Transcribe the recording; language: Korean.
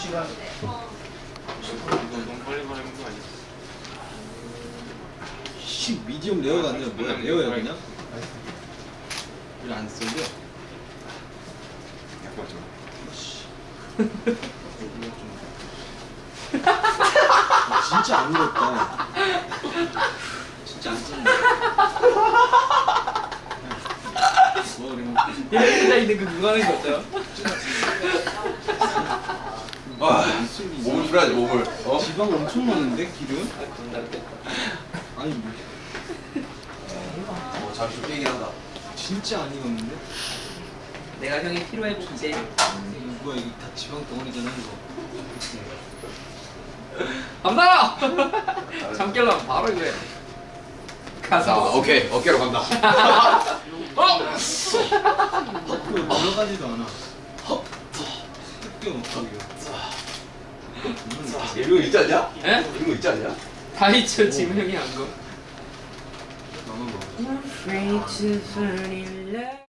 2시간. 이거 너무 빨리 말하는 거 아니야? 씨 미디엄 레어가 아니라 뭐야 레어야 그냥? 이거 안 쓰는데? 약간 좀. 진짜 안 먹었다. 진짜 안 쓰는데. 뭐 그냥 혼자 있는 그 그거 하는 거 어때요? 아, 안 쓰는 몸을 풀어야지 몸을. 어? 지방 엄청 많은데 기름? 아. 아니 뭐, 어, 잠시 좀 깨긴 한다. 진짜 안 익었는데? 내가 형이 필요해 보이지? 이거 뭐야 이게 다 지방 덩어리잖아 이거. 간다! 잠 깨려면 바로 이거야. 자, 가서. 오케이 어깨로 간다. 어! 그 들어가지도 않아. 놓고 이거. 이거 있지 않냐? 에? 이거 있지 않냐? 다 지금 형이 한 거.